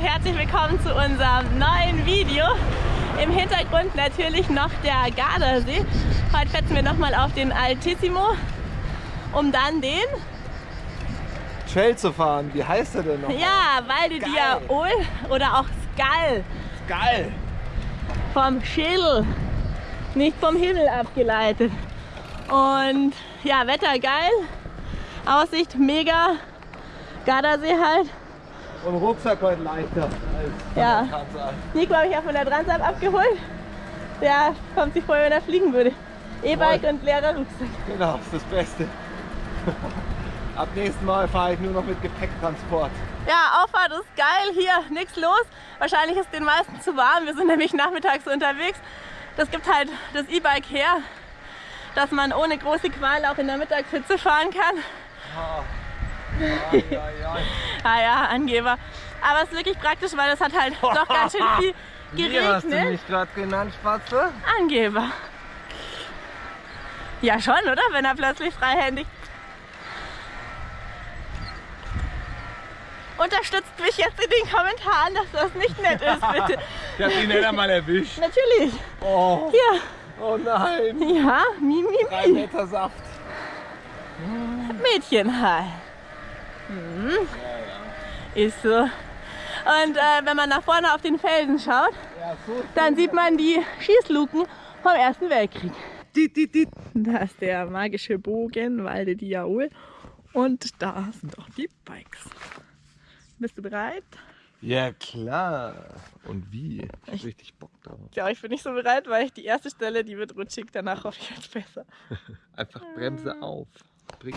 herzlich willkommen zu unserem neuen Video. Im Hintergrund natürlich noch der Gardasee. Heute fetzen wir nochmal auf den Altissimo, um dann den... Trail zu fahren. Wie heißt er denn noch? Ja, Valde Diaol oder auch Skal. Geil. Vom Schädel, nicht vom Himmel abgeleitet. Und ja, Wetter geil, Aussicht mega, Gardasee halt. Und Rucksack heute leichter als Ja. Nico habe ich ja von der Transat abgeholt. Der kommt sich vor, wenn er fliegen würde. E-Bike und leerer Rucksack. Genau, ist das Beste. Ab nächsten Mal fahre ich nur noch mit Gepäcktransport. Ja, Auffahrt ist geil. Hier nichts los. Wahrscheinlich ist den meisten zu warm. Wir sind nämlich nachmittags unterwegs. Das gibt halt das E-Bike her, dass man ohne große Qual auch in der Mittagshitze fahren kann. Ja, ja. Ah ja, Angeber. Aber es ist wirklich praktisch, weil es hat halt doch ganz schön viel Wie hast du geregnet. mich gerade genannt, Spatze? Angeber. Ja schon, oder? Wenn er plötzlich freihändig... Unterstützt mich jetzt in den Kommentaren, dass das nicht nett ist, bitte. Ich hab ihn nicht einmal erwischt. Natürlich. Oh, Hier. oh nein. Ja, mi, mi, Drei mi. Meter Saft. Mädchenhai. Hm. Ist so. Und äh, wenn man nach vorne auf den Felsen schaut, Ja, so. dann sieht man die Schießluken vom Ersten Weltkrieg. Da ist der magische Bogen, Walde Diaol. Und da sind auch die Bikes. Bist du bereit? Ja, klar. Und wie? Ich hab richtig Bock drauf. Ja, ich bin nicht so bereit, weil ich die erste Stelle, die wird rutschig, danach hoffe ich wird besser. Einfach Bremse auf. Bring.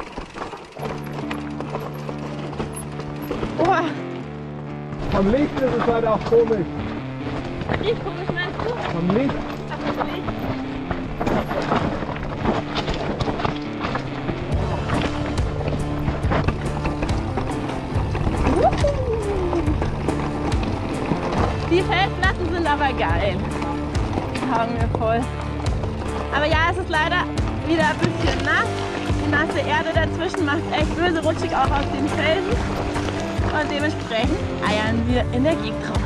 Oh, Vom Licht ist es halt auch komisch. wie komisch meinst du? Vom Licht. Ach. Die Felsplatten sind aber geil. Taugen mir voll. Aber ja, es ist leider wieder ein bisschen nass. Die nasse Erde dazwischen macht echt böse rutschig auch auf den Felsen. Und dementsprechend eiern wir in der Gegend rum.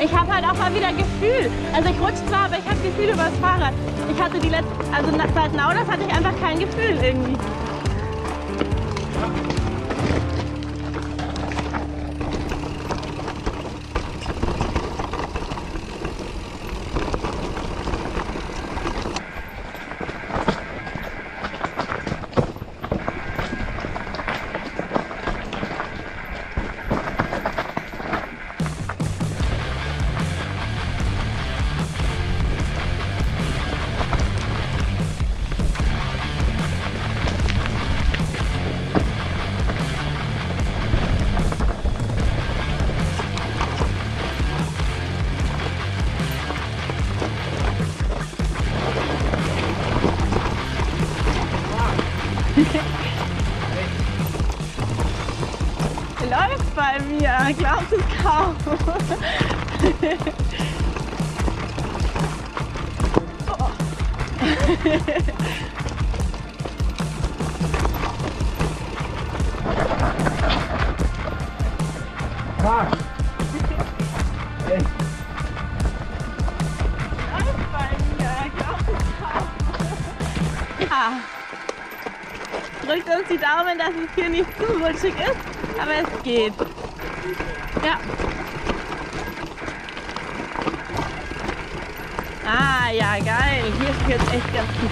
Ich habe halt auch mal wieder Gefühl. Also ich rutsche zwar, aber ich habe Gefühl über das Fahrrad. Ich hatte die letzten, also seit Naudas hatte ich einfach kein Gefühl irgendwie. Mir. Glaubt es kaum. Echt. Läuft bei mir. Glaubt es kaum. Ja. Drückt uns die Daumen, dass es hier nicht zu rutschig ist, aber es geht. Ja. Ah, ja, geil. Hier spielt es echt ganz gut.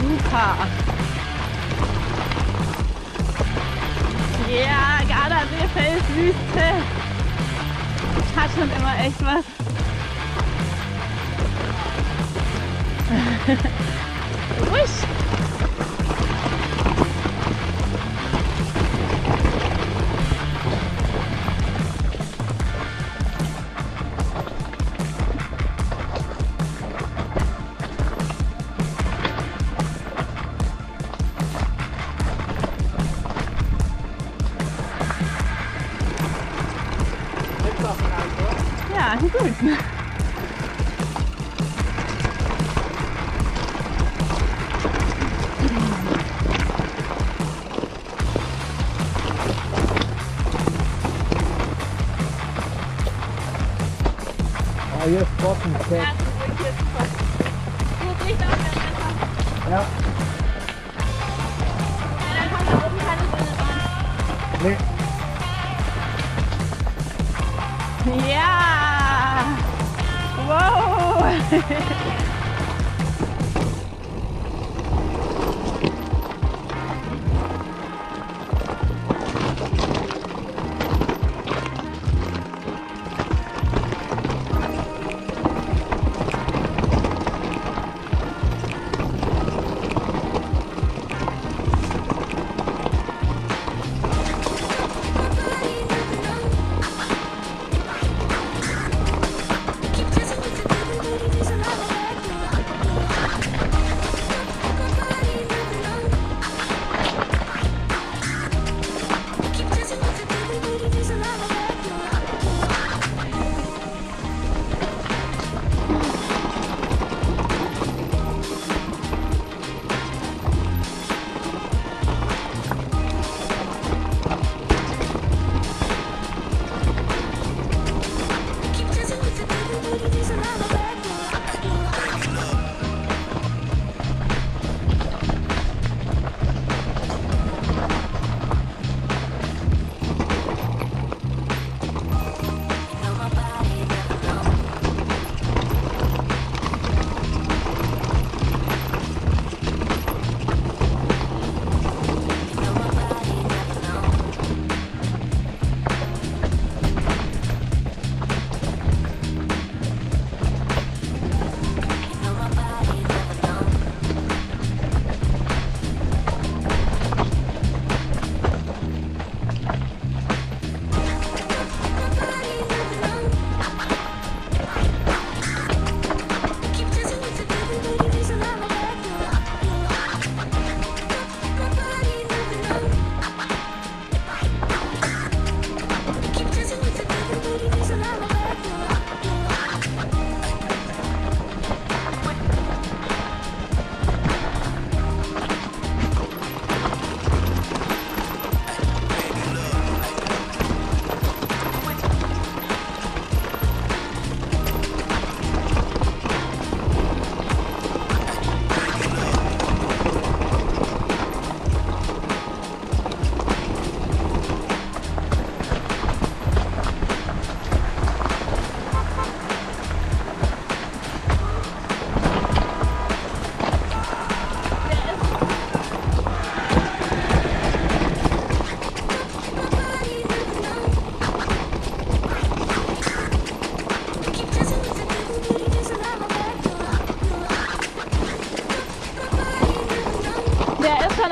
Super. Ja, Gardasee, Felswüste. Hat schon immer echt was. Ruhig. Sonne rein. Nee. Ja! Wow!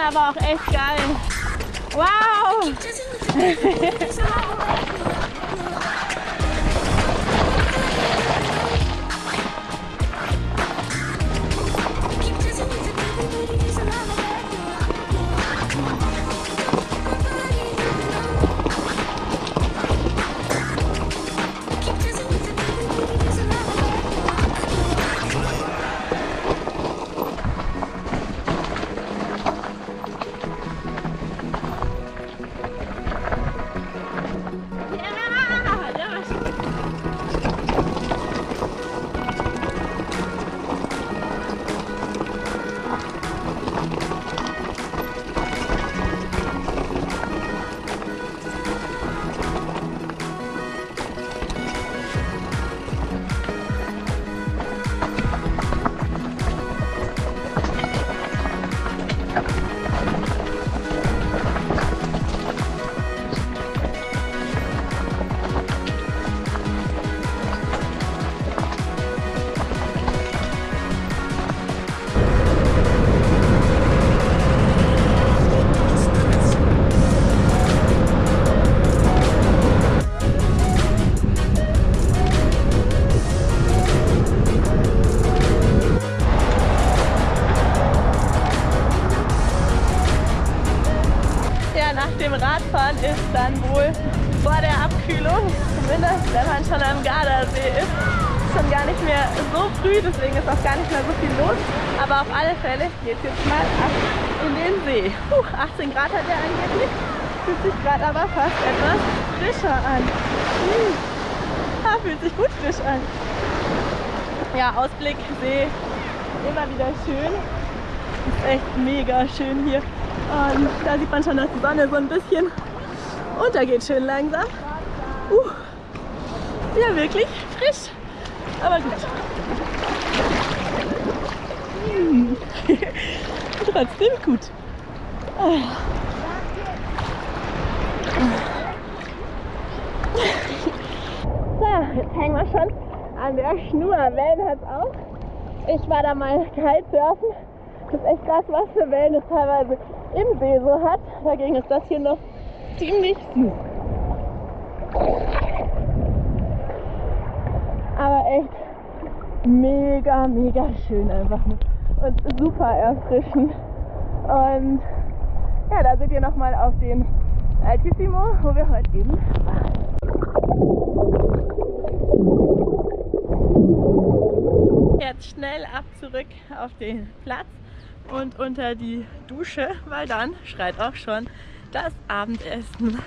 Aber auch echt geil. Wow! Radfahren ist dann wohl vor der Abkühlung, zumindest wenn man schon am Gardasee ist, schon gar nicht mehr so früh, deswegen ist auch gar nicht mehr so viel los. Aber auf alle Fälle geht jetzt mal ab in den See. Puh, 18 Grad hat er angeblich, fühlt sich gerade aber fast etwas frischer an. Hm. Ja, fühlt sich gut frisch an. Ja, Ausblick, See, immer wieder schön. Ist echt mega schön hier. Und da sieht man schon, dass die Sonne so ein bisschen untergeht, schön langsam. Uh, ja, wirklich frisch aber gut. Hm. Trotzdem gut. So, jetzt hängen wir schon an der Schnur. Wellen hat auch. Ich war da mal Kitesurfen. Das ist echt krass, was für Wellen es teilweise im See so hat. Dagegen ist das hier noch ziemlich süß. aber echt mega, mega schön einfach und super erfrischend. Und ja, da seht ihr nochmal auf den Altissimo, wo wir heute eben waren. Jetzt schnell ab zurück auf den Platz und unter die Dusche, weil dann schreit auch schon das Abendessen